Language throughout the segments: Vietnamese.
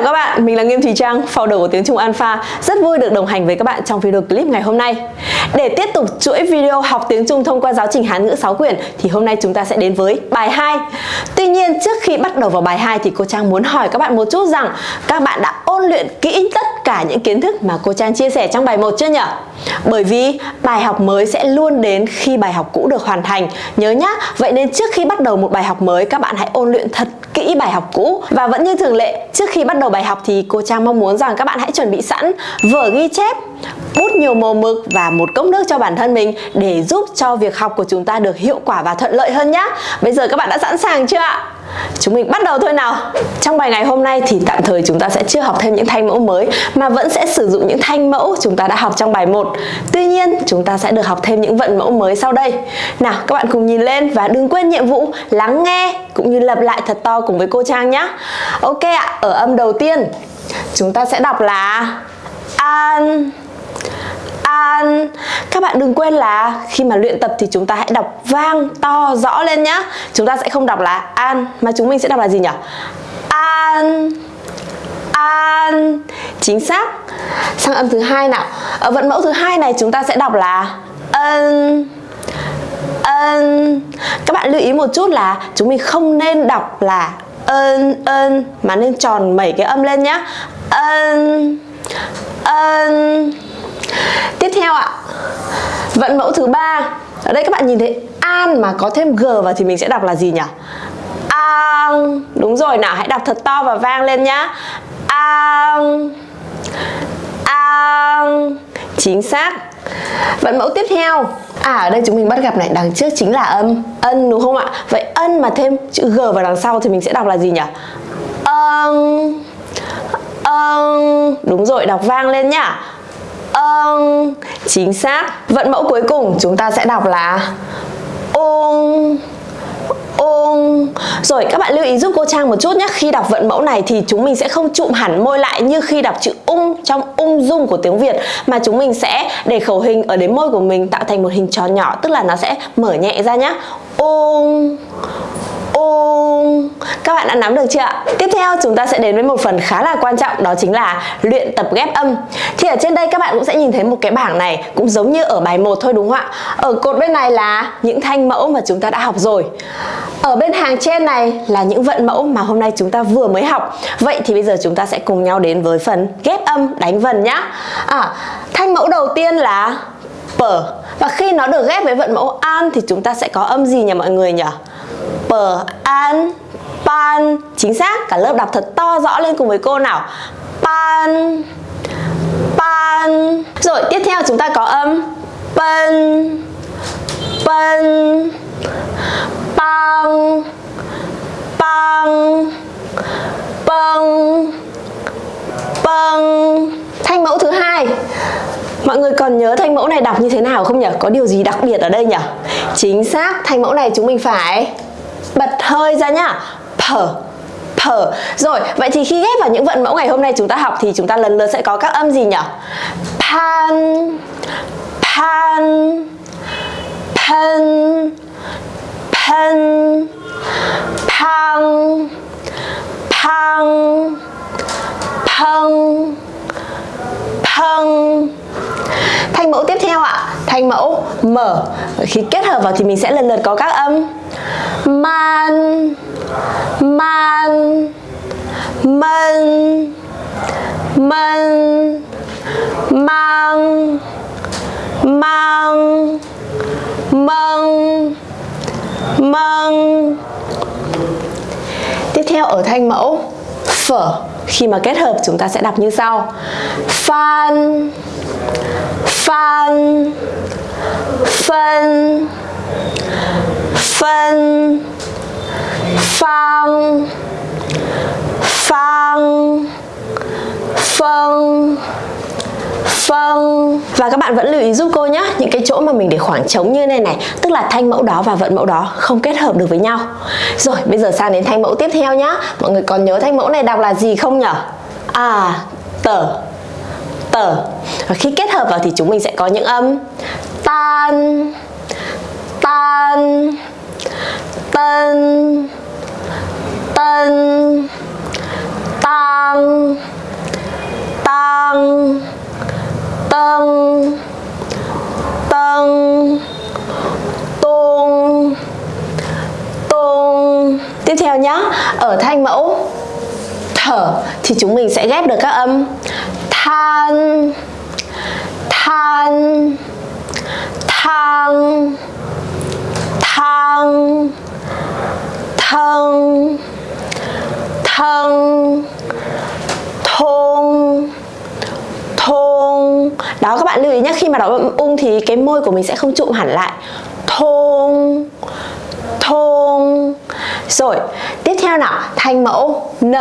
chào các bạn, mình là Nghiêm Thùy Trang, founder của Tiếng Trung Alpha. Rất vui được đồng hành với các bạn trong video clip ngày hôm nay. Để tiếp tục chuỗi video học tiếng Trung thông qua giáo trình Hán ngữ 6 quyển Thì hôm nay chúng ta sẽ đến với bài 2 Tuy nhiên trước khi bắt đầu vào bài 2 thì cô Trang muốn hỏi các bạn một chút rằng Các bạn đã ôn luyện kỹ tất cả những kiến thức mà cô Trang chia sẻ trong bài 1 chưa nhỉ? Bởi vì bài học mới sẽ luôn đến khi bài học cũ được hoàn thành. Nhớ nhá, vậy nên trước khi bắt đầu một bài học mới các bạn hãy ôn luyện thật kỹ bài học cũ. Và vẫn như thường lệ, trước khi bắt đầu bài học thì cô Trang mong muốn rằng các bạn hãy chuẩn bị sẵn vở ghi chép bút nhiều màu mực và một cốc nước cho bản thân mình để giúp cho việc học của chúng ta được hiệu quả và thuận lợi hơn nhé. Bây giờ các bạn đã sẵn sàng chưa ạ? Chúng mình bắt đầu thôi nào Trong bài ngày hôm nay thì tạm thời chúng ta sẽ chưa học thêm những thanh mẫu mới Mà vẫn sẽ sử dụng những thanh mẫu chúng ta đã học trong bài 1 Tuy nhiên chúng ta sẽ được học thêm những vận mẫu mới sau đây Nào các bạn cùng nhìn lên và đừng quên nhiệm vụ lắng nghe Cũng như lặp lại thật to cùng với cô Trang nhé Ok ạ, ở âm đầu tiên Chúng ta sẽ đọc là An an Các bạn đừng quên là khi mà luyện tập thì chúng ta hãy đọc vang to rõ lên nhá. Chúng ta sẽ không đọc là an, mà chúng mình sẽ đọc là gì nhỉ? An an. Chính xác. Sang âm thứ hai nào. Ở vận mẫu thứ hai này chúng ta sẽ đọc là ân ân. Các bạn lưu ý một chút là chúng mình không nên đọc là ân ân, mà nên tròn mẩy cái âm lên nhá. Ân ân. Tiếp theo ạ. Vận mẫu thứ ba. Ở đây các bạn nhìn thấy an mà có thêm g vào thì mình sẽ đọc là gì nhỉ? An. Đúng rồi nào, hãy đọc thật to và vang lên nhá. An. An. Chính xác. Vận mẫu tiếp theo. À ở đây chúng mình bắt gặp này, đằng trước chính là âm. Ân đúng không ạ? Vậy ân mà thêm chữ g vào đằng sau thì mình sẽ đọc là gì nhỉ? Ân. Ân. Đúng rồi, đọc vang lên nhá âng chính xác. Vận mẫu cuối cùng chúng ta sẽ đọc là ung ung rồi, các bạn lưu ý giúp cô Trang một chút nhé. Khi đọc vận mẫu này thì chúng mình sẽ không trụm hẳn môi lại như khi đọc chữ ung trong ung dung của tiếng Việt, mà chúng mình sẽ để khẩu hình ở đến môi của mình tạo thành một hình tròn nhỏ, tức là nó sẽ mở nhẹ ra nhé ung ung các bạn đã nắm được chưa ạ? Tiếp theo chúng ta sẽ đến với một phần khá là quan trọng đó chính là luyện tập ghép âm Thì ở trên đây các bạn cũng sẽ nhìn thấy một cái bảng này cũng giống như ở bài 1 thôi đúng không ạ? Ở cột bên này là những thanh mẫu mà chúng ta đã học rồi Ở bên hàng trên này là những vận mẫu mà hôm nay chúng ta vừa mới học Vậy thì bây giờ chúng ta sẽ cùng nhau đến với phần ghép âm đánh vần nhá à, Thanh mẫu đầu tiên là pờ. Và khi nó được ghép với vận mẫu an thì chúng ta sẽ có âm gì nhỉ mọi người nhỉ? Pờ, an, pan. Chính xác, cả lớp đọc thật to rõ lên cùng với cô nào? Pan pan. Rồi, tiếp theo chúng ta có âm pen pen pang pang pang pang. Thanh mẫu thứ hai. Mọi người còn nhớ thanh mẫu này đọc như thế nào không nhỉ? Có điều gì đặc biệt ở đây nhỉ? Chính xác, thanh mẫu này chúng mình phải bật hơi ra nhá phở thở. rồi vậy thì khi ghép vào những vận mẫu ngày hôm nay chúng ta học thì chúng ta lần lượt sẽ có các âm gì nhỉ pan pan pen pen pang pang pang pang thanh mẫu tiếp theo ạ. Thanh mẫu mở khi kết hợp vào thì mình sẽ lần lượt có các âm. Man man mân mân mang mang mâng mâng tiếp theo ở thanh mẫu phở khi mà kết hợp chúng ta sẽ đọc như sau. Phan phan phân phân phang phang phân vâng và các bạn vẫn lưu ý giúp cô nhé. Những cái chỗ mà mình để khoảng trống như này này, tức là thanh mẫu đó và vận mẫu đó không kết hợp được với nhau. Rồi, bây giờ sang đến thanh mẫu tiếp theo nhá. Mọi người còn nhớ thanh mẫu này đọc là gì không nhở? À tờ. Tờ. Và khi kết hợp vào thì chúng mình sẽ có những âm. Tan. Tan. Tân. Tân. Tăng tăng tăng tăng tung tung tiếp theo nhá, ở thanh mẫu thở thì chúng mình sẽ ghép được các âm. Than than, thang thang thân thân thôn đó, các bạn lưu ý nhé khi mà đọc âm ung thì cái môi của mình sẽ không trụm hẳn lại. Thôn thôn rồi, tiếp theo nào, thanh mẫu n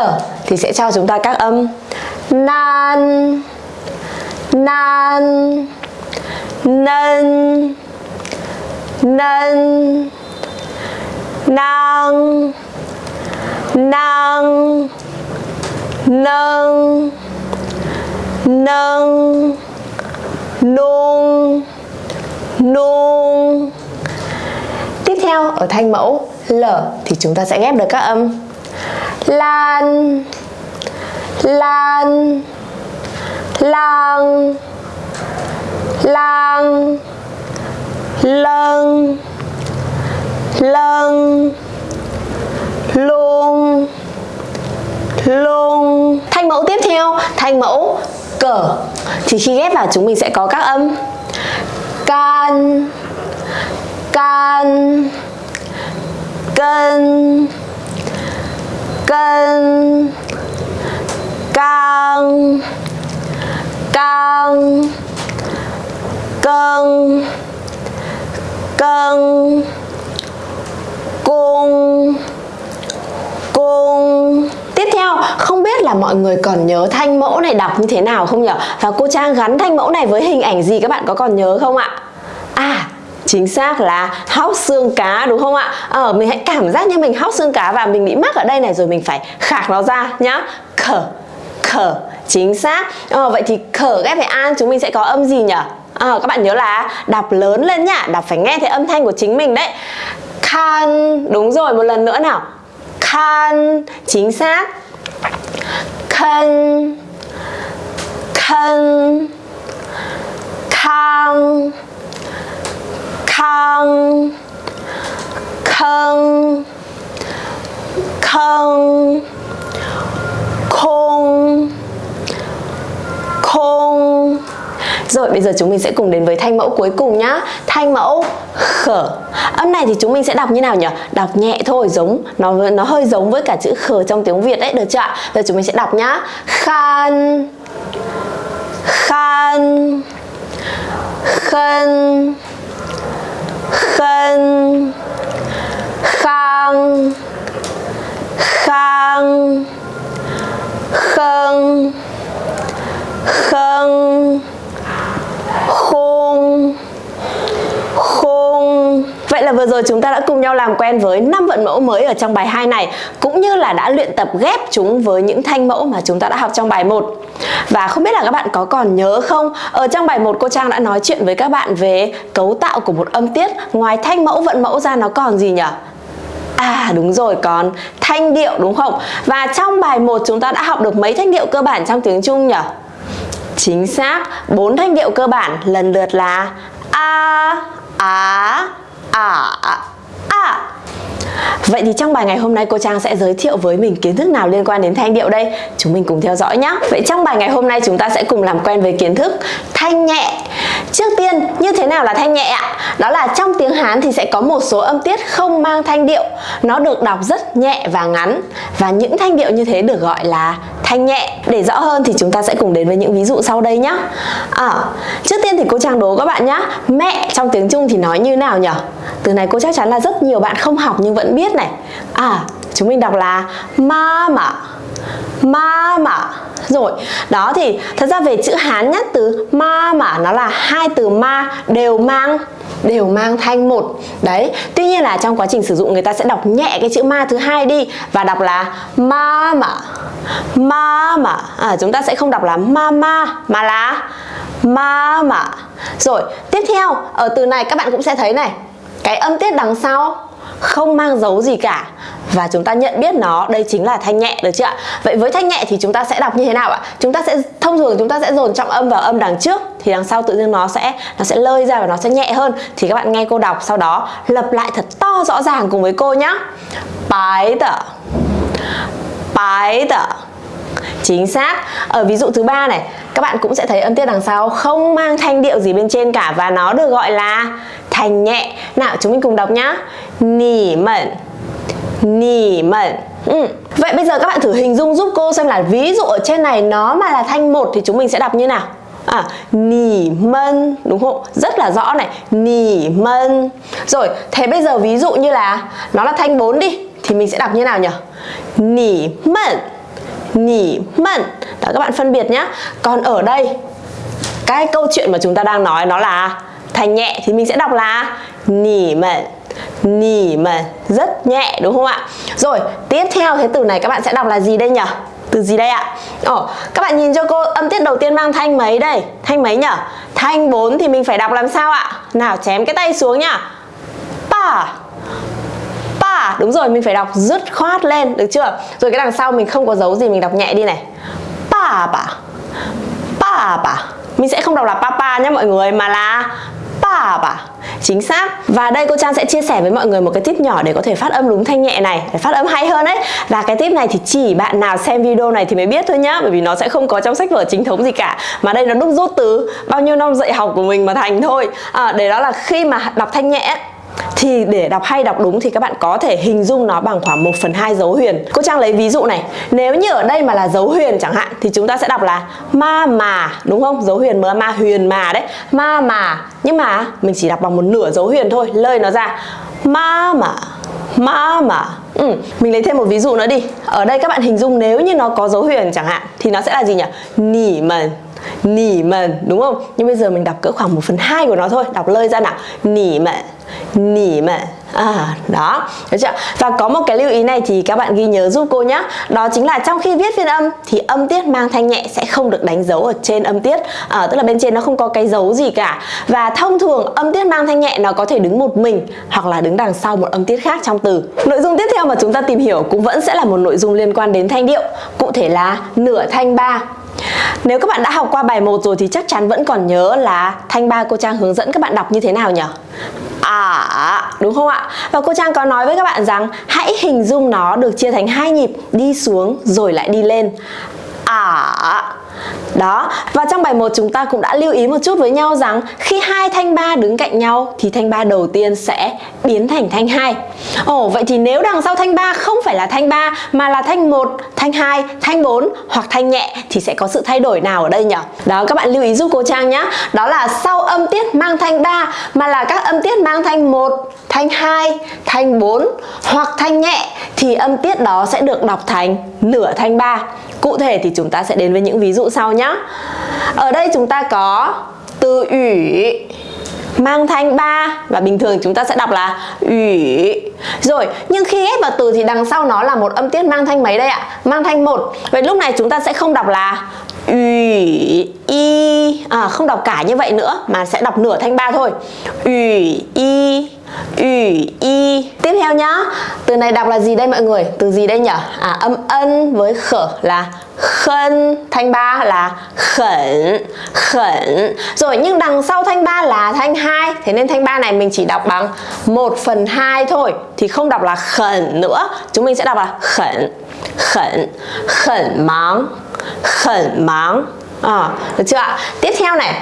thì sẽ cho chúng ta các âm. Nan nan nân nân nang nang, nâng nâng nung. Nung. Tiếp theo, ở thanh mẫu l thì chúng ta sẽ ghép được các âm. Lan. Lan. Lang. Lang. Lân lân luôn luôn thanh mẫu tiếp theo. Thanh mẫu cờ. Thì khi ghép vào chúng mình sẽ có các âm. Can can, cân cân can can cân cân, cung cung. Tiếp theo, không biết là mọi người còn nhớ thanh mẫu này đọc như thế nào không nhỉ? Và cô Trang gắn thanh mẫu này với hình ảnh gì các bạn có còn nhớ không ạ? À, chính xác là hóc xương cá đúng không ạ? Ờ, mình hãy cảm giác như mình hóc xương cá và mình bị mắc ở đây này rồi mình phải khạc nó ra nhá. Khở, khở, chính xác. Ờ, vậy thì khở ghép với an chúng mình sẽ có âm gì nhỉ? ờ các bạn nhớ là đọc lớn lên nhá Đọc phải nghe thấy âm thanh của chính mình đấy Khan Đúng rồi một lần nữa nào khăn Chính xác. Khăn khăn khăn khăn khăn Khang Khôn Khôn rồi bây giờ chúng mình sẽ cùng đến với thanh mẫu cuối cùng nhá Thanh mẫu khở Âm này thì chúng mình sẽ đọc như nào nhỉ? Đọc nhẹ thôi, giống nó nó hơi giống với cả chữ khở trong tiếng Việt đấy, được chưa ạ? Giờ chúng mình sẽ đọc nhá Khan Khan Khân Khân Khang Khang Khân Khân khôn khôn Vậy là vừa rồi chúng ta đã cùng nhau làm quen với 5 vận mẫu mới ở trong bài 2 này cũng như là đã luyện tập ghép chúng với những thanh mẫu mà chúng ta đã học trong bài 1. Và không biết là các bạn có còn nhớ không? Ở trong bài 1 cô Trang đã nói chuyện với các bạn về cấu tạo của một âm tiết, ngoài thanh mẫu vận mẫu ra nó còn gì nhỉ? À đúng rồi, còn thanh điệu đúng không? Và trong bài 1 chúng ta đã học được mấy thanh điệu cơ bản trong tiếng Trung nhỉ? Chính xác, bốn thanh điệu cơ bản lần lượt là a, á, ả, a. Vậy thì trong bài ngày hôm nay cô Trang sẽ giới thiệu với mình kiến thức nào liên quan đến thanh điệu đây? Chúng mình cùng theo dõi nhé. Vậy trong bài ngày hôm nay chúng ta sẽ cùng làm quen với kiến thức thanh nhẹ. Trước tiên, như thế nào là thanh nhẹ ạ? Đó là trong tiếng Hán thì sẽ có một số âm tiết không mang thanh điệu. Nó được đọc rất nhẹ và ngắn. Và những thanh điệu như thế được gọi là thanh nhẹ. Để rõ hơn thì chúng ta sẽ cùng đến với những ví dụ sau đây nhé. À, trước tiên thì cô Trang đố các bạn nhé. Mẹ trong tiếng Trung thì nói như nào nhỉ? Từ này cô chắc chắn là rất nhiều bạn không học nhưng vẫn biết này. À, chúng mình đọc là mama mama rồi đó thì thật ra về chữ hán nhất từ mama nó là hai từ ma đều mang đều mang thanh một. Đấy tuy nhiên là trong quá trình sử dụng người ta sẽ đọc nhẹ cái chữ ma thứ hai đi và đọc là ma mà ma mà à, chúng ta sẽ không đọc là ma ma mà là ma mà rồi tiếp theo ở từ này các bạn cũng sẽ thấy này cái âm tiết đằng sau không mang dấu gì cả. Và chúng ta nhận biết nó, đây chính là thanh nhẹ được chưa ạ? Vậy với thanh nhẹ thì chúng ta sẽ đọc như thế nào ạ? Chúng ta sẽ, thông thường chúng ta sẽ dồn trọng âm vào âm đằng trước, thì đằng sau tự nhiên nó sẽ nó sẽ lơi ra và nó sẽ nhẹ hơn. Thì các bạn nghe cô đọc, sau đó lặp lại thật to rõ ràng cùng với cô nhé bái tờ bái tờ chính xác. Ở ví dụ thứ ba này các bạn cũng sẽ thấy âm tiết đằng sau không mang thanh điệu gì bên trên cả và nó được gọi là thanh nhẹ. Nào chúng mình cùng đọc nhá. Nỉ mẩn. Nỉ mẩn. Ừ. vậy bây giờ các bạn thử hình dung giúp cô xem là ví dụ ở trên này nó mà là thanh một thì chúng mình sẽ đọc như nào? À, nỉ mân. Đúng không? Rất là rõ này, nỉ mân. Rồi, thế bây giờ ví dụ như là nó là thanh 4 đi thì mình sẽ đọc như nào nhỉ? Nỉ mân nỉ mẩn. Đó các bạn phân biệt nhé còn ở đây cái câu chuyện mà chúng ta đang nói nó là thành nhẹ thì mình sẽ đọc là nỉ mẩn. Nỉ mẩn. Rất nhẹ đúng không ạ? Rồi tiếp theo thế từ này các bạn sẽ đọc là gì đây nhỉ? Từ gì đây ạ? Ồ, các bạn nhìn cho cô âm tiết đầu tiên mang thanh mấy đây? Thanh mấy nhỉ? Thanh 4 thì mình phải đọc làm sao ạ? Nào chém cái tay xuống nhá. Pa đúng rồi mình phải đọc dứt khoát lên được chưa? Rồi cái đằng sau mình không có dấu gì mình đọc nhẹ đi này. Pa pa pa pa mình sẽ không đọc là papa nhé mọi người mà là pa pa chính xác. Và đây cô trang sẽ chia sẻ với mọi người một cái tip nhỏ để có thể phát âm đúng thanh nhẹ này để phát âm hay hơn đấy và cái tip này thì chỉ bạn nào xem video này thì mới biết thôi nhá bởi vì nó sẽ không có trong sách vở chính thống gì cả. Mà đây nó đúc rút từ bao nhiêu năm dạy học của mình mà thành thôi. À, để đó là khi mà đọc thanh nhẹ thì để đọc hay đọc đúng thì các bạn có thể hình dung nó bằng khoảng 1 phần 2 dấu huyền. Cô Trang lấy ví dụ này. Nếu như ở đây mà là dấu huyền chẳng hạn, Thì chúng ta sẽ đọc là ma mà, Đúng không? Dấu huyền mà, ma huyền mà đấy. Ma mà. Nhưng mà mình chỉ đọc bằng một nửa dấu huyền thôi. Lơi nó ra. Ma mà. Ma mà. Ừ. Mình lấy thêm một ví dụ nữa đi. Ở đây các bạn hình dung nếu như nó có dấu huyền chẳng hạn, Thì nó sẽ là gì nhỉ? Nỉ mần Nỉ mần đúng không? Nhưng bây giờ mình đọc cỡ khoảng 1 phần 2 của nó thôi. Đọc lơi ra nào. Nỉ mần nỉ mà À, đó, được chưa? Và có một cái lưu ý này thì các bạn ghi nhớ giúp cô nhé Đó chính là trong khi viết phiên âm thì âm tiết mang thanh nhẹ sẽ không được đánh dấu ở trên âm tiết. À, Tức là bên trên nó không có cái dấu gì cả. Và thông thường âm tiết mang thanh nhẹ nó có thể đứng một mình Hoặc là đứng đằng sau một âm tiết khác trong từ. Nội dung tiếp theo mà chúng ta tìm hiểu cũng vẫn sẽ là một nội dung liên quan đến thanh điệu. Cụ thể là nửa thanh ba nếu các bạn đã học qua bài 1 rồi thì chắc chắn vẫn còn nhớ là thanh ba cô Trang hướng dẫn các bạn đọc như thế nào nhỉ? À, đúng không ạ? Và cô Trang có nói với các bạn rằng hãy hình dung nó được chia thành hai nhịp đi xuống rồi lại đi lên. À, đó, và trong bài 1 chúng ta cũng đã lưu ý một chút với nhau rằng khi hai thanh ba đứng cạnh nhau thì thanh ba đầu tiên sẽ biến thành thanh hai. Ồ, vậy thì nếu đằng sau thanh ba không phải là thanh ba mà là thanh 1, thanh 2, thanh 4 hoặc thanh nhẹ thì sẽ có sự thay đổi nào ở đây nhỉ? Đó các bạn lưu ý giúp cô Trang nhé. Đó là sau âm tiết mang thanh 3 mà là các âm tiết mang thanh 1, thanh 2, thanh 4 hoặc thanh nhẹ thì âm tiết đó sẽ được đọc thành nửa thanh 3. Cụ thể thì chúng ta sẽ đến với những ví dụ sau nhé. Ở đây chúng ta có từ ủy mang thanh 3 và bình thường chúng ta sẽ đọc là ủy. Rồi, nhưng khi ghép vào từ thì đằng sau nó là một âm tiết mang thanh mấy đây ạ? Mang thanh một. Vậy lúc này chúng ta sẽ không đọc là ủy y à, không đọc cả như vậy nữa mà sẽ đọc nửa thanh ba thôi. Ủy y ủy y tiếp theo nhá từ này đọc là gì đây mọi người từ gì đây nhở? à âm ân với khở là khân thanh ba là khẩn khẩn rồi nhưng đằng sau thanh ba là thanh hai thế nên thanh ba này mình chỉ đọc bằng 1 phần hai thôi thì không đọc là khẩn nữa chúng mình sẽ đọc là khẩn khẩn khẩn mắng khẩn máng. À, được chưa ạ? Tiếp theo này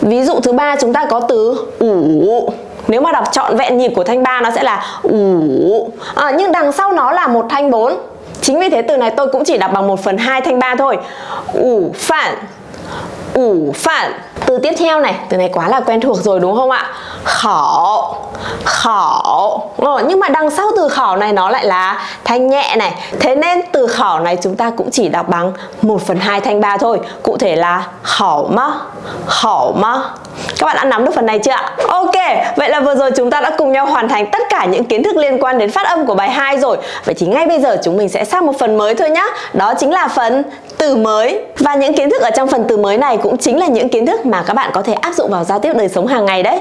ví dụ thứ ba chúng ta có từ ủ. Nếu mà đọc trọn vẹn nhịp của thanh ba nó sẽ là ủ. À, nhưng đằng sau nó là một thanh bốn. chính vì thế từ này tôi cũng chỉ đọc bằng 1 phần hai thanh ba thôi. Ủ phản ủ phản từ tiếp theo này từ này quá là quen thuộc rồi đúng không ạ? Khổ khổ ờ, nhưng mà đằng sau từ khổ này nó lại là thanh nhẹ này. Thế nên từ khổ này chúng ta cũng chỉ đọc bằng 1 phần 2 thanh ba thôi. Cụ thể là khổ mơ khổ mơ. Các bạn đã nắm được phần này chưa ạ? Ok, vậy là vừa rồi chúng ta đã cùng nhau hoàn thành tất cả những kiến thức liên quan đến phát âm của bài 2 rồi. Vậy thì ngay bây giờ chúng mình sẽ sang một phần mới thôi nhé Đó chính là phần từ mới. Và những kiến thức ở trong phần từ mới này cũng chính là những kiến thức mà các bạn có thể áp dụng vào giao tiếp đời sống hàng ngày đấy.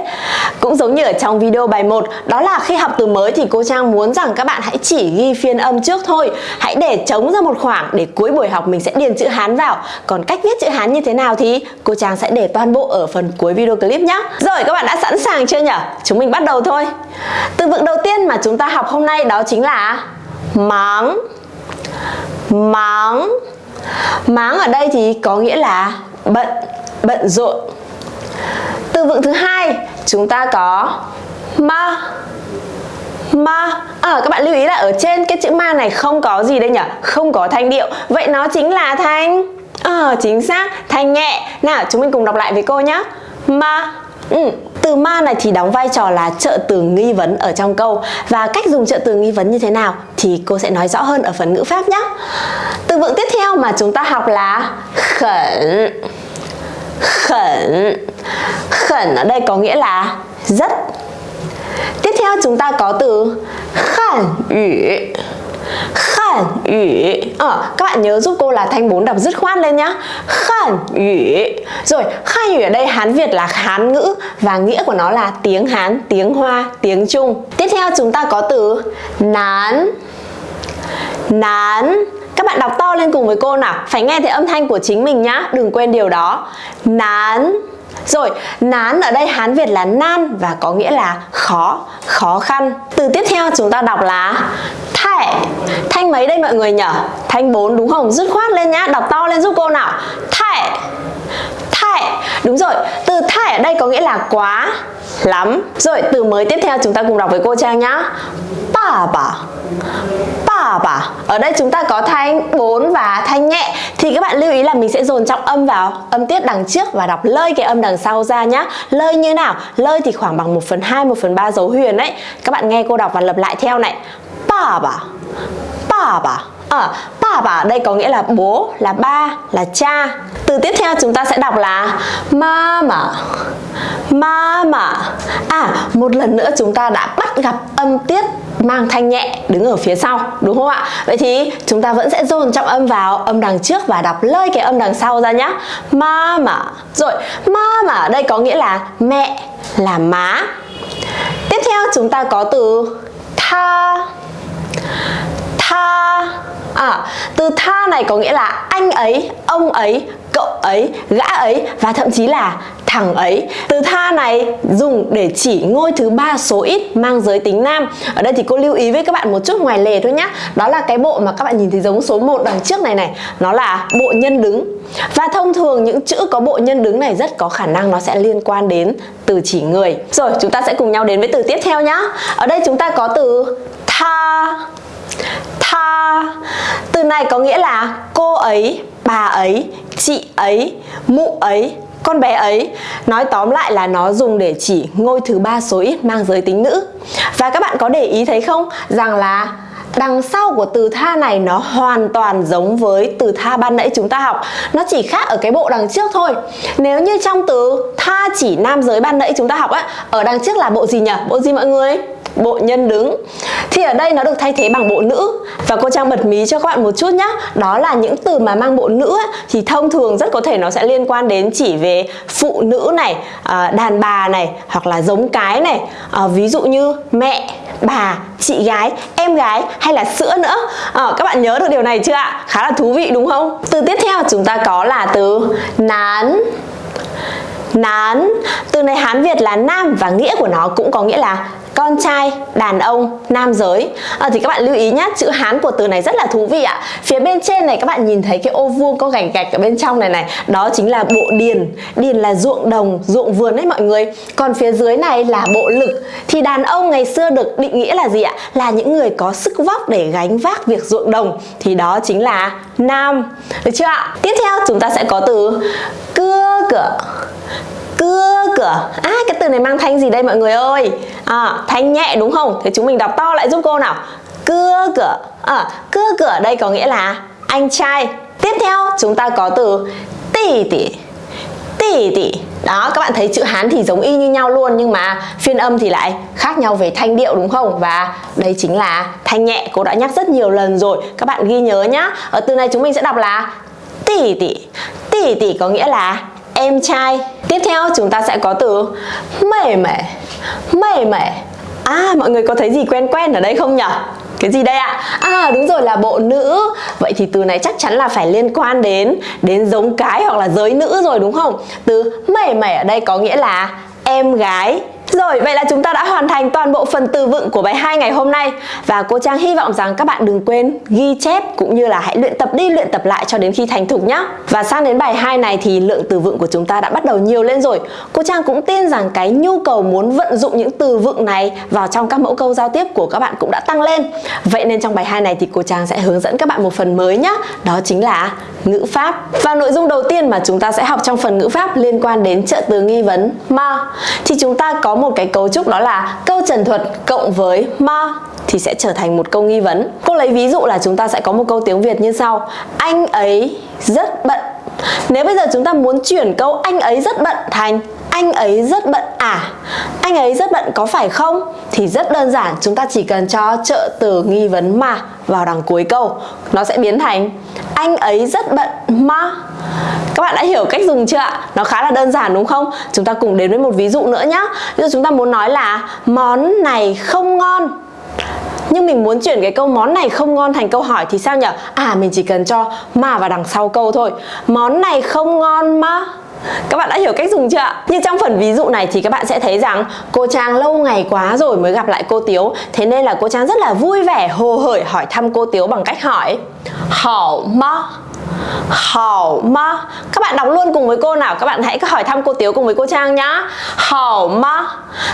Cũng giống như ở trong video bài 1 đó là khi học từ mới thì cô Trang muốn rằng các bạn hãy chỉ ghi phiên âm trước thôi. Hãy để trống ra một khoảng để cuối buổi học mình sẽ điền chữ Hán vào. Còn cách viết chữ Hán như thế nào thì cô Trang sẽ để toàn bộ ở phần cuối video clip nhé rồi, các bạn đã sẵn sàng chưa nhỉ chúng mình bắt đầu thôi. Từ vựng đầu tiên mà chúng ta học hôm nay đó chính là máng. Máng. Máng ở đây thì có nghĩa là bận bận rộn. Từ vựng thứ hai chúng ta có ma. Ma. À, các bạn lưu ý là ở trên cái chữ ma này không có gì đây nhỉ? Không có thanh điệu. Vậy nó chính là thanh à, chính xác thanh nhẹ. Nào chúng mình cùng đọc lại với cô nhé ma. Ừ. Từ ma này thì đóng vai trò là trợ từ nghi vấn ở trong câu. Và cách dùng trợ từ nghi vấn như thế nào thì cô sẽ nói rõ hơn ở phần ngữ pháp nhé Từ vựng tiếp theo mà chúng ta học là khẩn. Khẩn. Khẩn ở đây có nghĩa là rất. Tiếp theo chúng ta có từ khẩn ủy khẩn ủy ờ, các bạn nhớ giúp cô là thanh bốn đọc dứt khoát lên nhá. Khẩn ủy rồi khẩn ủy ở đây hán việt là hán ngữ và nghĩa của nó là tiếng hán tiếng hoa tiếng trung. Tiếp theo chúng ta có từ nán. Nán các bạn đọc to lên cùng với cô nào phải nghe thấy âm thanh của chính mình nhá đừng quên điều đó nán rồi, nán ở đây Hán Việt là nan và có nghĩa là khó, khó khăn. Từ tiếp theo chúng ta đọc là thẻ. Thanh mấy đây mọi người nhở Thanh 4 đúng không? Dứt khoát lên nhá, đọc to lên giúp cô nào. Thẻ. Đúng rồi, từ thải ở đây có nghĩa là quá lắm. Rồi, từ mới tiếp theo chúng ta cùng đọc với cô Trang nhá. Bà bà bà bà Ở đây chúng ta có thanh 4 và thanh nhẹ Thì các bạn lưu ý là mình sẽ dồn trọng âm vào âm tiết đằng trước và đọc lơi cái âm đằng sau ra nhá Lơi như nào? Lơi thì khoảng bằng 1 phần 2, 1 phần 3 dấu huyền đấy Các bạn nghe cô đọc và lặp lại theo này Bà bà Bà bà ở bà bà đây có nghĩa là bố, là ba, là cha. Từ tiếp theo chúng ta sẽ đọc là Mama Mama À, một lần nữa chúng ta đã bắt gặp âm tiết mang thanh nhẹ đứng ở phía sau đúng không ạ? Vậy thì chúng ta vẫn sẽ dồn trọng âm vào âm đằng trước và đọc lơi cái âm đằng sau ra nhá. Mama rồi mama ở đây có nghĩa là mẹ là má. Tiếp theo chúng ta có từ tha. Tha à, từ tha này có nghĩa là anh ấy ông ấy cậu ấy gã ấy và thậm chí là thằng ấy. Từ tha này dùng để chỉ ngôi thứ ba số ít mang giới tính nam. Ở đây thì cô lưu ý với các bạn một chút ngoài lề thôi nhá. Đó là cái bộ mà các bạn nhìn thấy giống số 1 đằng trước này này. Nó là bộ nhân đứng. Và thông thường những chữ có bộ nhân đứng này rất có khả năng nó sẽ liên quan đến từ chỉ người. Rồi chúng ta sẽ cùng nhau đến với từ tiếp theo nhá. Ở đây chúng ta có từ tha tha. Từ này có nghĩa là cô ấy, bà ấy, chị ấy, mụ ấy, con bé ấy. Nói tóm lại là nó dùng để chỉ ngôi thứ ba số ít mang giới tính nữ. Và các bạn có để ý thấy không? Rằng là đằng sau của từ tha này nó hoàn toàn giống với từ tha ban nãy chúng ta học. Nó chỉ khác ở cái bộ đằng trước thôi. Nếu như trong từ tha chỉ nam giới ban nãy chúng ta học á, ở đằng trước là bộ gì nhỉ? Bộ gì mọi người? Bộ nhân đứng. Thì ở đây nó được thay thế bằng bộ nữ. Và cô Trang bật mí cho các bạn một chút nhé đó là những từ mà mang bộ nữ thì thông thường rất có thể nó sẽ liên quan đến chỉ về phụ nữ này à, đàn bà này hoặc là giống cái này. À, ví dụ như mẹ bà chị gái em gái hay là sữa nữa. À, các bạn nhớ được điều này chưa ạ? Khá là thú vị đúng không? Từ tiếp theo chúng ta có là từ nán. Nán. Từ này hán việt là nam và nghĩa của nó cũng có nghĩa là con trai, đàn ông, nam giới. À, Thì các bạn lưu ý nhé, chữ Hán của từ này rất là thú vị ạ. Phía bên trên này các bạn nhìn thấy cái ô vuông có gạch gạch ở bên trong này này Đó chính là bộ điền. Điền là ruộng đồng, ruộng vườn đấy mọi người. Còn phía dưới này là bộ lực. Thì đàn ông ngày xưa được định nghĩa là gì ạ? Là những người có sức vóc để gánh vác việc ruộng đồng. Thì đó chính là nam. Được chưa ạ? Tiếp theo chúng ta sẽ có từ cưa cửa cưa cửa à cái từ này mang thanh gì đây mọi người ơi? À, thanh nhẹ đúng không? Thế chúng mình đọc to lại giúp cô nào. Cưa cửa à, cưa cửa đây có nghĩa là anh trai. Tiếp theo chúng ta có từ tỷ tỷ tỷ tỷ đó các bạn thấy chữ Hán thì giống y như nhau luôn nhưng mà phiên âm thì lại khác nhau về thanh điệu đúng không? Và đây chính là thanh nhẹ cô đã nhắc rất nhiều lần rồi. Các bạn ghi nhớ nhá. Ở từ này chúng mình sẽ đọc là tỷ tỷ tỷ tỷ có nghĩa là em trai. Tiếp theo chúng ta sẽ có từ mẹ mẻ mẹ mẻ à mọi người có thấy gì quen quen ở đây không nhỉ cái gì đây ạ? À đúng rồi, là bộ nữ. Vậy thì từ này chắc chắn là phải liên quan đến Đến giống cái hoặc là giới nữ rồi đúng không? Từ mẩy mẩy ở đây có nghĩa là em gái rồi, vậy là chúng ta đã hoàn thành toàn bộ phần từ vựng của bài 2 ngày hôm nay. Và cô Trang hy vọng rằng các bạn đừng quên ghi chép cũng như là hãy luyện tập đi luyện tập lại cho đến khi thành thục nhé Và sang đến bài 2 này thì lượng từ vựng của chúng ta đã bắt đầu nhiều lên rồi. Cô Trang cũng tin rằng cái nhu cầu muốn vận dụng những từ vựng này vào trong các mẫu câu giao tiếp của các bạn cũng đã tăng lên. Vậy nên trong bài 2 này thì cô Trang sẽ hướng dẫn các bạn một phần mới nhé Đó chính là ngữ pháp. Và nội dung đầu tiên mà chúng ta sẽ học trong phần ngữ pháp liên quan đến trợ từ nghi vấn ma. Thì chúng ta có một cái cấu trúc đó là câu trần thuật cộng với ma thì sẽ trở thành một câu nghi vấn. Cô lấy ví dụ là chúng ta sẽ có một câu tiếng Việt như sau. Anh ấy rất bận. Nếu bây giờ chúng ta muốn chuyển câu anh ấy rất bận thành anh ấy rất bận à? Anh ấy rất bận có phải không? Thì rất đơn giản, chúng ta chỉ cần cho trợ từ nghi vấn mà vào đằng cuối câu. Nó sẽ biến thành, anh ấy rất bận mà các bạn đã hiểu cách dùng chưa ạ? Nó khá là đơn giản đúng không? Chúng ta cùng đến với một ví dụ nữa nhé Ví dụ chúng ta muốn nói là, món này không ngon. Nhưng mình muốn chuyển cái câu món này không ngon thành câu hỏi thì sao nhỉ? À mình chỉ cần cho mà vào đằng sau câu thôi. Món này không ngon mà các bạn đã hiểu cách dùng chưa ạ? Như trong phần ví dụ này thì các bạn sẽ thấy rằng cô Trang lâu ngày quá rồi mới gặp lại cô Tiếu Thế nên là cô Trang rất là vui vẻ, hồ hởi hỏi thăm cô Tiếu bằng cách hỏi Hảo ma Hảo ma Các bạn đọc luôn cùng với cô nào Các bạn hãy hỏi thăm cô Tiếu cùng với cô Trang nhá Hảo ma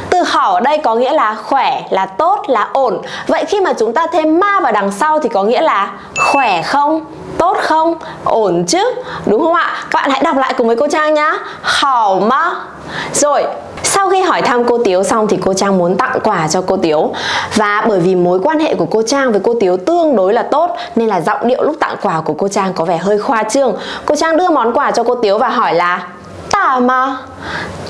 Từ hảo ở đây có nghĩa là khỏe, là tốt, là ổn Vậy khi mà chúng ta thêm ma vào đằng sau thì có nghĩa là khỏe không? Tốt không? Ổn chứ? Đúng không ạ? Các bạn hãy đọc lại cùng với cô Trang nhá Hảo ma Rồi sau khi hỏi thăm cô Tiếu xong thì cô Trang muốn tặng quà cho cô Tiếu. Và bởi vì mối quan hệ của cô Trang với cô Tiếu tương đối là tốt, Nên là giọng điệu lúc tặng quà của cô Trang có vẻ hơi khoa trương. Cô Trang đưa món quà cho cô Tiếu và hỏi là Tả mà.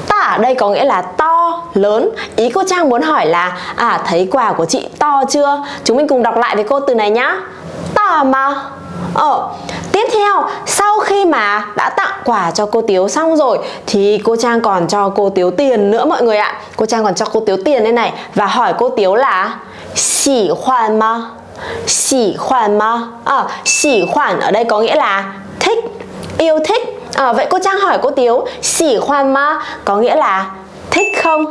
Tả ở đây có nghĩa là to, lớn. Ý cô Trang muốn hỏi là À thấy quà của chị to chưa? Chúng mình cùng đọc lại với cô từ này nhá. Tả mà. Ờ, tiếp theo sau khi mà đã tặng quà cho cô Tiếu xong rồi thì cô Trang còn cho cô Tiếu tiền nữa mọi người ạ. Cô Trang còn cho cô Tiếu tiền đây này và hỏi cô Tiếu là xỉ khoản mà. Xỉ khoản mà. Ờ, xỉ khoản ở đây có nghĩa là thích yêu thích à, vậy cô Trang hỏi cô Tiếu xỉ khoan mà có nghĩa là thích không?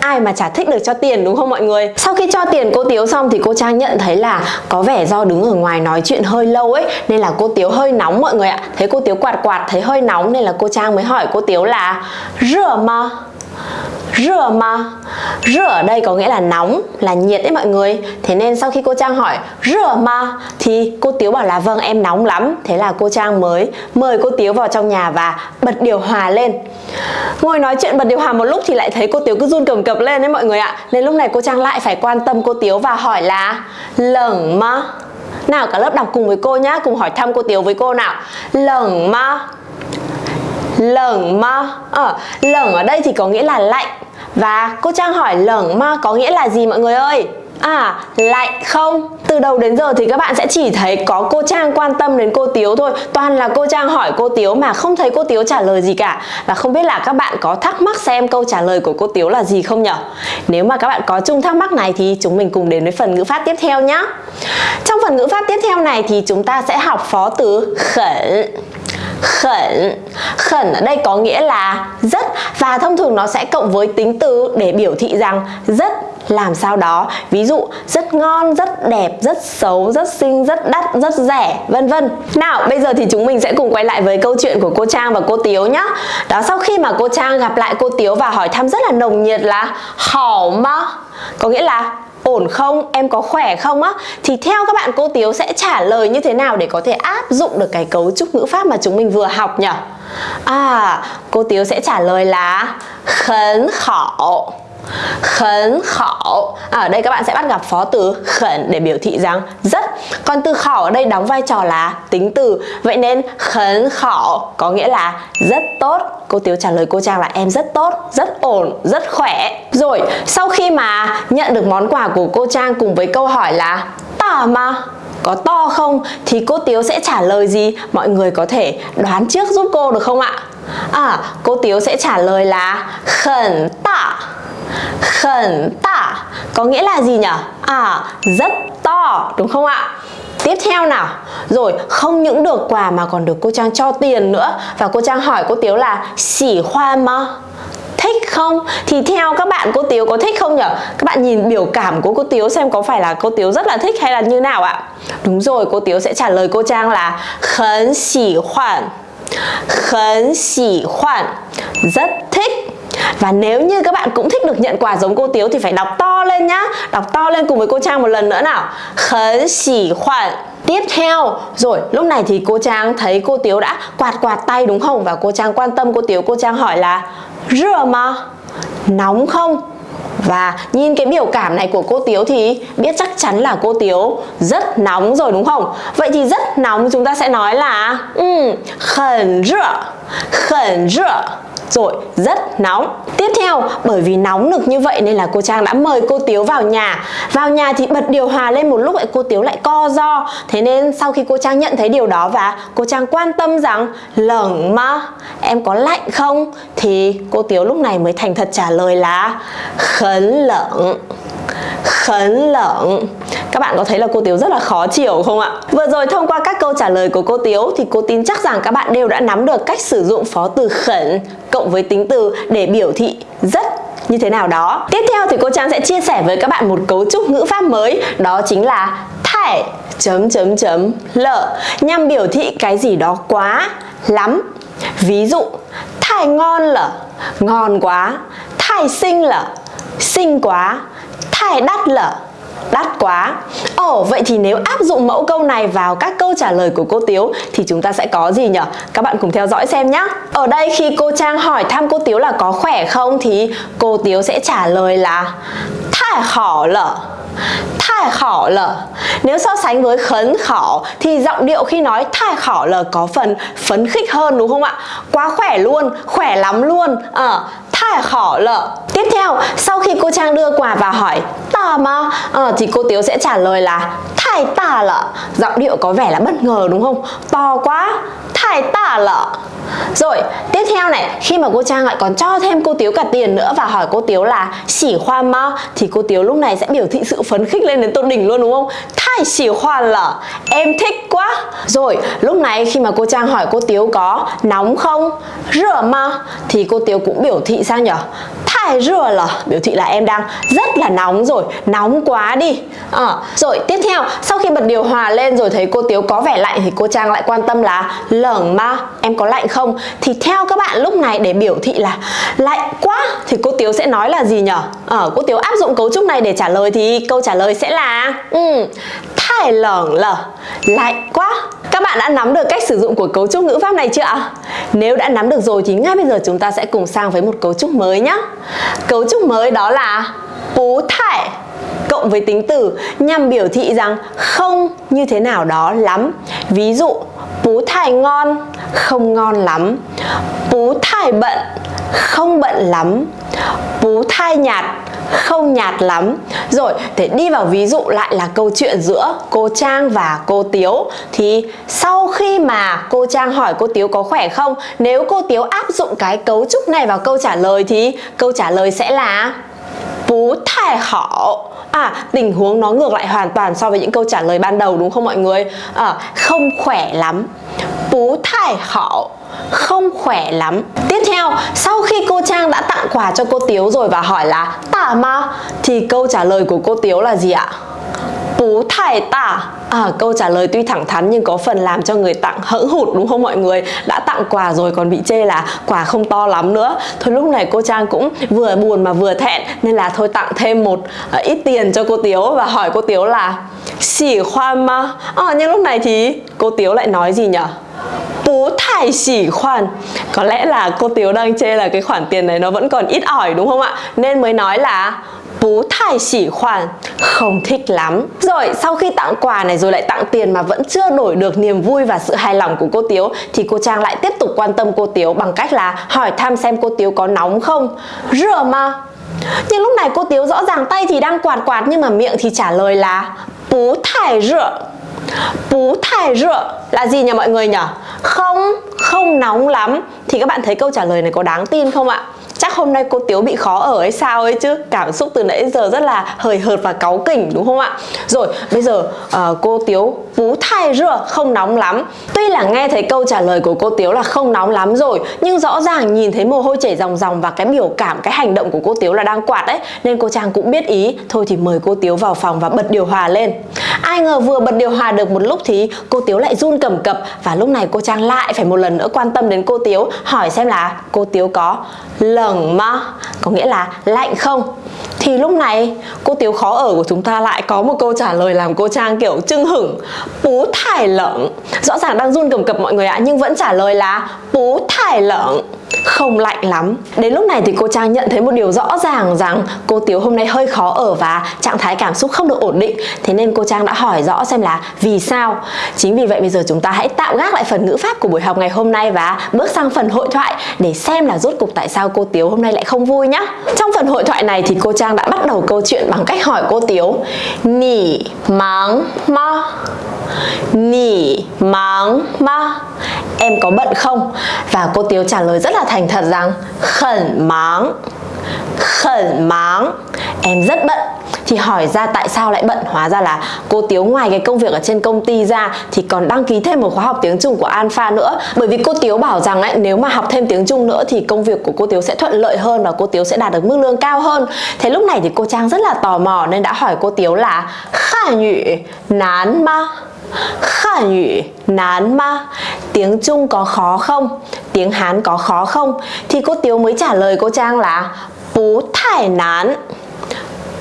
Ai mà chả thích được cho tiền đúng không mọi người? Sau khi cho tiền cô Tiếu xong thì cô Trang nhận thấy là có vẻ do đứng ở ngoài nói chuyện hơi lâu ấy nên là cô Tiếu hơi nóng mọi người ạ. Thấy cô Tiếu quạt quạt thấy hơi nóng nên là cô Trang mới hỏi cô Tiếu là rửa mà rửa mà. Rửa ở đây có nghĩa là nóng, là nhiệt đấy mọi người. Thế nên sau khi cô Trang hỏi, rửa mà? thì cô Tiếu bảo là vâng em nóng lắm. Thế là cô Trang mới mời cô Tiếu vào trong nhà và bật điều hòa lên. Ngồi nói chuyện bật điều hòa một lúc thì lại thấy cô Tiếu cứ run cầm cập lên đấy mọi người ạ. Nên lúc này cô Trang lại phải quan tâm cô Tiếu và hỏi là lởng mà? Nào, cả lớp đọc cùng với cô nhá, cùng hỏi thăm cô Tiếu với cô nào. Lởng mà? Lởng ma. Ờ, à, lởng ở đây thì có nghĩa là lạnh. Và cô Trang hỏi lởng ma có nghĩa là gì mọi người ơi? À, lạnh không? Từ đầu đến giờ thì các bạn sẽ chỉ thấy có cô Trang quan tâm đến cô Tiếu thôi. Toàn là cô Trang hỏi cô Tiếu mà không thấy cô Tiếu trả lời gì cả. Và không biết là các bạn có thắc mắc xem câu trả lời của cô Tiếu là gì không nhở? Nếu mà các bạn có chung thắc mắc này thì chúng mình cùng đến với phần ngữ pháp tiếp theo nhé Trong phần ngữ pháp tiếp theo này thì chúng ta sẽ học phó từ khẩn khẩn. Khẩn ở đây có nghĩa là rất. Và thông thường nó sẽ cộng với tính từ để biểu thị rằng rất. Làm sao đó. Ví dụ, rất ngon, rất đẹp, rất xấu, rất xinh, rất đắt, rất rẻ, vân vân. Nào, bây giờ thì chúng mình sẽ cùng quay lại với câu chuyện của cô Trang và cô Tiếu nhá. Đó, sau khi mà cô Trang gặp lại cô Tiếu và hỏi thăm rất là nồng nhiệt là hỏ mà có nghĩa là ổn không, em có khỏe không á? Thì theo các bạn cô Tiếu sẽ trả lời như thế nào để có thể áp dụng được cái cấu trúc ngữ pháp mà chúng mình vừa học nhỉ? À, cô Tiếu sẽ trả lời là khấn khảo khẩn khảo. À, ở đây các bạn sẽ bắt gặp phó từ khẩn để biểu thị rằng rất. Còn từ khảo ở đây đóng vai trò là tính từ. Vậy nên khẩn khảo có nghĩa là rất tốt. Cô Tiếu trả lời cô Trang là em rất tốt rất ổn rất khỏe. Rồi sau khi mà nhận được món quà của cô Trang cùng với câu hỏi là tả mà có to không? thì cô Tiếu sẽ trả lời gì? Mọi người có thể đoán trước giúp cô được không ạ? À, cô Tiếu sẽ trả lời là khẩn tạ khẩn tả có nghĩa là gì nhỉ? À, rất to đúng không ạ? Tiếp theo nào Rồi không những được quà mà còn được cô Trang cho tiền nữa Và cô Trang hỏi cô Tiếu là Xỉ hoa mà thích không? Thì theo các bạn cô Tiếu có thích không nhỉ? Các bạn nhìn biểu cảm của cô Tiếu xem có phải là cô Tiếu rất là thích hay là như nào ạ? Đúng rồi, cô Tiếu sẽ trả lời cô Trang là Khấn xỉ hoạn Khấn xỉ hoạn Rất thích và nếu như các bạn cũng thích được nhận quà giống cô Tiếu thì phải đọc to lên nhá Đọc to lên cùng với cô Trang một lần nữa nào Khấn xỉ khoản Tiếp theo, rồi lúc này thì cô Trang thấy cô Tiếu đã quạt quạt tay đúng không? Và cô Trang quan tâm cô Tiếu, cô Trang hỏi là Rửa mà, nóng không? Và nhìn cái biểu cảm này của cô Tiếu thì biết chắc chắn là cô Tiếu rất nóng rồi đúng không? Vậy thì rất nóng chúng ta sẽ nói là um, khẩn rửa, khẩn rửa rồi, rất nóng Tiếp theo, bởi vì nóng nực như vậy nên là cô Trang đã mời cô Tiếu vào nhà Vào nhà thì bật điều hòa lên một lúc lại cô Tiếu lại co do Thế nên sau khi cô Trang nhận thấy điều đó và cô Trang quan tâm rằng, Lởng mà em có lạnh không? Thì cô Tiếu lúc này mới thành thật trả lời là, Khấn lợn khấn lợn Các bạn có thấy là cô Tiếu rất là khó chịu không ạ? Vừa rồi thông qua các câu trả lời của cô Tiếu thì cô tin chắc rằng các bạn đều đã nắm được cách sử dụng phó từ khẩn cộng với tính từ để biểu thị rất như thế nào đó. Tiếp theo thì cô Trang sẽ chia sẻ với các bạn một cấu trúc ngữ pháp mới đó chính là thải chấm chấm chấm lợ nhằm biểu thị cái gì đó quá lắm. Ví dụ thải ngon lợ ngon quá, thải xinh lợ xinh quá thải đắt lợ đắt quá Ồ vậy thì nếu áp dụng mẫu câu này vào các câu trả lời của cô Tiếu thì chúng ta sẽ có gì nhỉ? Các bạn cùng theo dõi xem nhé Ở đây khi cô Trang hỏi thăm cô Tiếu là có khỏe không thì cô Tiếu sẽ trả lời là Thải khỏ lở, Thải khỏ lở. Nếu so sánh với khấn khỏ thì giọng điệu khi nói thải khỏ lở có phần phấn khích hơn đúng không ạ? Quá khỏe luôn, khỏe lắm luôn à, thai khỏ lợ Tiếp theo, sau khi cô Trang đưa quà và hỏi Tà mà à, Thì cô Tiếu sẽ trả lời là Thải tà lợ Giọng điệu có vẻ là bất ngờ đúng không? To quá Thải tà lợ rồi, tiếp theo này, khi mà cô Trang lại còn cho thêm cô Tiếu cả tiền nữa và hỏi cô Tiếu là xỉ khoa ma thì cô Tiếu lúc này sẽ biểu thị sự phấn khích lên đến tột đỉnh luôn đúng không? Thai xỉ hoàn lở em thích quá. Rồi, lúc này khi mà cô Trang hỏi cô Tiếu có nóng không? Rửa ma thì cô Tiếu cũng biểu thị sao nhở? Tài rửa là biểu thị là em đang rất là nóng rồi, nóng quá đi. À, rồi, tiếp theo, sau khi bật điều hòa lên rồi thấy cô Tiếu có vẻ lạnh thì cô Trang lại quan tâm là lởng ma, em có lạnh không? thì theo các bạn lúc này để biểu thị là lạnh quá thì cô Tiếu sẽ nói là gì nhở? Ở à, cô Tiếu áp dụng cấu trúc này để trả lời thì câu trả lời sẽ là ừ, thải lởng lở lạnh quá các bạn đã nắm được cách sử dụng của cấu trúc ngữ pháp này chưa ạ? Nếu đã nắm được rồi thì ngay bây giờ chúng ta sẽ cùng sang với một cấu trúc mới nhé Cấu trúc mới đó là bú thải cộng với tính từ nhằm biểu thị rằng không như thế nào đó lắm. Ví dụ, bú thải ngon, không ngon lắm. Bú thải bận, không bận lắm. Bú thai nhạt, không nhạt lắm. Rồi, để đi vào ví dụ lại là câu chuyện giữa cô Trang và cô Tiếu. Thì sau khi mà cô Trang hỏi cô Tiếu có khỏe không, Nếu cô Tiếu áp dụng cái cấu trúc này vào câu trả lời thì câu trả lời sẽ là bố thải hảo. À tình huống nó ngược lại hoàn toàn so với những câu trả lời ban đầu đúng không mọi người? À, Không khỏe lắm. Bố thải hảo không khỏe lắm. Tiếp theo, sau khi cô Trang đã tặng quà cho cô Tiếu rồi và hỏi là tả ma? Thì câu trả lời của cô Tiếu là gì ạ? Bú thải tả. À, Câu trả lời tuy thẳng thắn nhưng có phần làm cho người tặng hững hụt đúng không mọi người? Đã tặng quà rồi còn bị chê là quà không to lắm nữa. Thôi lúc này cô Trang cũng vừa buồn mà vừa thẹn Nên là thôi tặng thêm một à, ít tiền cho cô Tiếu Và hỏi cô Tiếu là Xỉ khoan mà, à, ờ, Nhưng lúc này thì cô Tiếu lại nói gì nhở? bố thải xỉ khoản Có lẽ là cô Tiếu đang chê là cái khoản tiền này nó vẫn còn ít ỏi đúng không ạ? Nên mới nói là bố thải xỉ khoản Không thích lắm. Rồi sau khi tặng quà này rồi lại tặng tiền mà vẫn chưa đổi được niềm vui và sự hài lòng của cô Tiếu Thì cô Trang lại tiếp tục quan tâm cô Tiếu bằng cách là hỏi thăm xem cô Tiếu có nóng không. Rửa mà. Nhưng lúc này cô Tiếu rõ ràng tay thì đang quạt quạt nhưng mà miệng thì trả lời là bố thải rửa Bú thải rửa là gì nhỉ mọi người nhỉ? Không, không nóng lắm. Thì các bạn thấy câu trả lời này có đáng tin không ạ? Chắc hôm nay cô Tiếu bị khó ở hay sao ấy chứ? Cảm xúc từ nãy giờ rất là hời hợt và cáu kỉnh đúng không ạ? Rồi bây giờ uh, cô Tiếu bú thai rửa không nóng lắm. Tuy là nghe thấy câu trả lời của cô Tiếu là không nóng lắm rồi Nhưng rõ ràng nhìn thấy mồ hôi chảy ròng ròng Và cái biểu cảm, cái hành động của cô Tiếu là đang quạt ấy Nên cô Trang cũng biết ý. Thôi thì mời cô Tiếu vào phòng và bật điều hòa lên. Ai ngờ vừa bật điều hòa được một lúc thì cô Tiếu lại run cầm cập. Và lúc này cô Trang lại phải một lần nữa quan tâm đến cô Tiếu Hỏi xem là cô Tiếu có lởng mà. Có nghĩa là lạnh không? Thì lúc này, cô Tiếu khó ở của chúng ta lại có một câu trả lời làm cô Trang kiểu chưng hửng. Bú thải lợn. Rõ ràng đang run cầm cập mọi người ạ, Nhưng vẫn trả lời là bú thải lợn không lạnh lắm. Đến lúc này thì cô Trang nhận thấy một điều rõ ràng rằng cô Tiếu hôm nay hơi khó ở và trạng thái cảm xúc không được ổn định. Thế nên cô Trang đã hỏi rõ xem là vì sao. Chính vì vậy bây giờ chúng ta hãy tạm gác lại phần ngữ pháp của buổi học ngày hôm nay và bước sang phần hội thoại để xem là rốt cục tại sao cô Tiếu hôm nay lại không vui nhá. Trong phần hội thoại này thì cô Trang đã bắt đầu câu chuyện bằng cách hỏi cô Tiếu, Nỉ máng ma? Nỉ máng ma. Em có bận không? Và cô Tiếu trả lời rất là thành thật rằng Khẩn máng. Khẩn máng. Em rất bận. Thì hỏi ra tại sao lại bận? Hóa ra là cô Tiếu ngoài cái công việc ở trên công ty ra thì còn đăng ký thêm một khóa học tiếng Trung của Alpha nữa. Bởi vì cô Tiếu bảo rằng ấy, nếu mà học thêm tiếng Trung nữa thì công việc của cô Tiếu sẽ thuận lợi hơn và cô Tiếu sẽ đạt được mức lương cao hơn. Thế lúc này thì cô Trang rất là tò mò nên đã hỏi cô Tiếu là khả nhị nán ma? Hàn ngữ nán ma Tiếng Trung có khó không? Tiếng Hán có khó không? Thì cô Tiếu mới trả lời cô Trang là Bú thải nán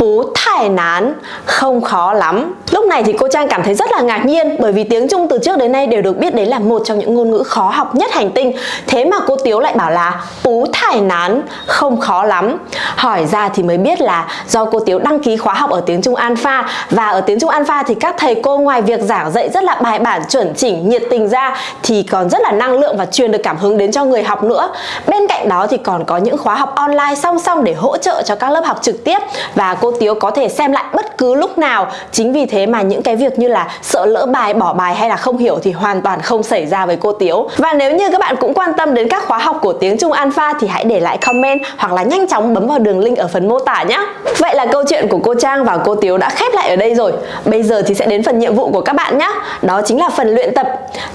phú thải nán, Không khó lắm. Lúc này thì cô Trang cảm thấy rất là ngạc nhiên, Bởi vì tiếng Trung từ trước đến nay đều được biết đấy là một trong những ngôn ngữ khó học nhất hành tinh. Thế mà cô Tiếu lại bảo là phú thải nán, Không khó lắm. Hỏi ra thì mới biết là do cô Tiếu đăng ký khóa học ở tiếng Trung Alpha, Và ở tiếng Trung Alpha thì các thầy cô ngoài việc giảng dạy rất là bài bản, chuẩn chỉnh, nhiệt tình ra Thì còn rất là năng lượng và truyền được cảm hứng đến cho người học nữa. Bên cạnh đó thì còn có những khóa học online song song để hỗ trợ cho các lớp học trực tiếp, Và cô Tiếu có thể xem lại bất cứ lúc nào. Chính vì thế mà những cái việc như là sợ lỡ bài, bỏ bài hay là không hiểu thì hoàn toàn không xảy ra với cô Tiếu. Và nếu như các bạn cũng quan tâm đến các khóa học của tiếng Trung Alpha thì hãy để lại comment hoặc là nhanh chóng bấm vào đường link ở phần mô tả nhé. Vậy là câu chuyện của cô Trang và cô Tiếu đã khép lại ở đây rồi. Bây giờ thì sẽ đến phần nhiệm vụ của các bạn nhé. Đó chính là phần luyện tập.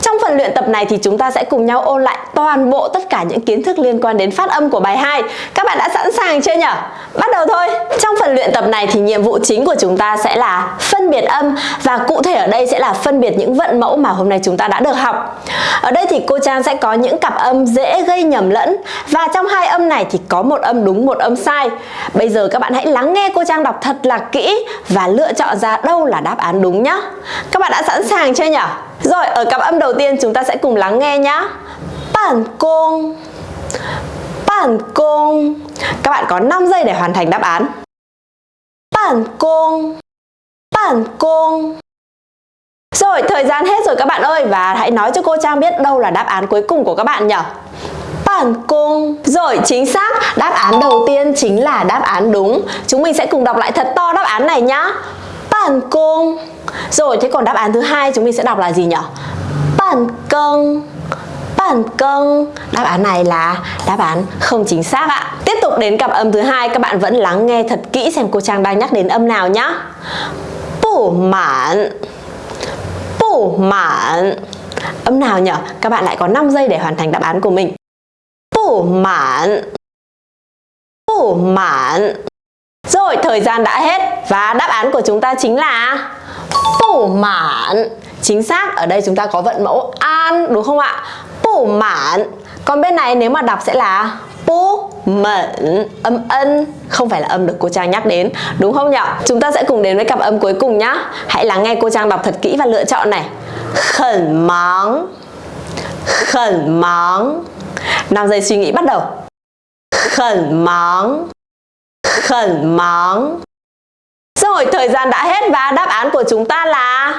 Trong phần luyện tập này thì chúng ta sẽ cùng nhau ôn lại toàn bộ tất cả những kiến thức liên quan đến phát âm của bài 2 Các bạn đã sẵn sàng chưa nhỉ? Bắt đầu thôi. Trong phần luyện tập này thì nhiệm vụ chính của chúng ta sẽ là phân biệt âm và cụ thể ở đây sẽ là phân biệt những vận mẫu mà hôm nay chúng ta đã được học. Ở đây thì cô Trang sẽ có những cặp âm dễ gây nhầm lẫn và trong hai âm này thì có một âm đúng một âm sai. Bây giờ các bạn hãy lắng nghe cô Trang đọc thật là kỹ và lựa chọn ra đâu là đáp án đúng nhé. Các bạn đã sẵn sàng chưa nhỉ? Rồi, ở cặp âm đầu tiên chúng ta sẽ cùng lắng nghe nhá. Bản công Bản công Các bạn có 5 giây để hoàn thành đáp án Bản công Bản công Rồi, thời gian hết rồi các bạn ơi Và hãy nói cho cô Trang biết đâu là đáp án cuối cùng của các bạn nhỉ? Bản cung Rồi chính xác Đáp án đầu tiên chính là đáp án đúng. Chúng mình sẽ cùng đọc lại thật to đáp án này nhá. Bản cung Rồi thế còn đáp án thứ hai chúng mình sẽ đọc là gì nhỉ? Bản công thành công Đáp án này là đáp án không chính xác ạ. Tiếp tục đến cặp âm thứ hai Các bạn vẫn lắng nghe thật kỹ xem cô Trang đang nhắc đến âm nào nhá. Bủ mãn Bủ mãn Âm nào nhở? Các bạn lại có 5 giây để hoàn thành đáp án của mình. Bủ mãn Bủ mãn Rồi, thời gian đã hết Và đáp án của chúng ta chính là Bủ mãn Chính xác, ở đây chúng ta có vận mẫu an đúng không ạ? Mạn. Còn bên này nếu mà đọc sẽ là Pu mẩn âm ân, không phải là âm được cô Trang nhắc đến, đúng không nhỉ? Chúng ta sẽ cùng đến với cặp âm cuối cùng nhá. Hãy lắng nghe cô Trang đọc thật kỹ và lựa chọn này. Khẩn móng Khẩn móng. 5 giây suy nghĩ bắt đầu. Khẩn móng Khẩn móng rồi, thời gian đã hết và đáp án của chúng ta là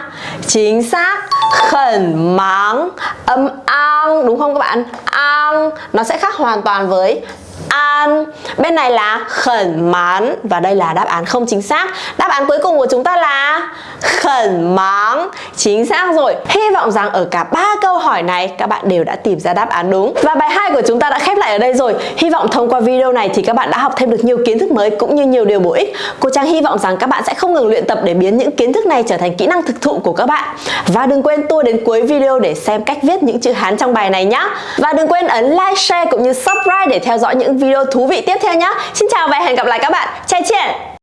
chính xác khẩn máng âm ang đúng không các bạn? Ang nó sẽ khác hoàn toàn với an. Bên này là khẩn mán Và đây là đáp án không chính xác. Đáp án cuối cùng của chúng ta là khẩn máng. Chính xác rồi. Hy vọng rằng ở cả ba câu hỏi này Các bạn đều đã tìm ra đáp án đúng. Và bài 2 của chúng ta đã khép lại ở đây rồi. Hy vọng thông qua video này thì các bạn đã học thêm được nhiều kiến thức mới Cũng như nhiều điều bổ ích. Cô Trang hy vọng rằng các bạn sẽ không ngừng luyện tập Để biến những kiến thức này trở thành kỹ năng thực thụ của các bạn. Và đừng quên tua đến cuối video để xem cách viết những chữ Hán trong bài này nhé Và đừng quên ấn like, share cũng như subscribe để theo dõi những video thú vị tiếp theo nhé Xin chào và hẹn gặp lại các bạn. Chai chien!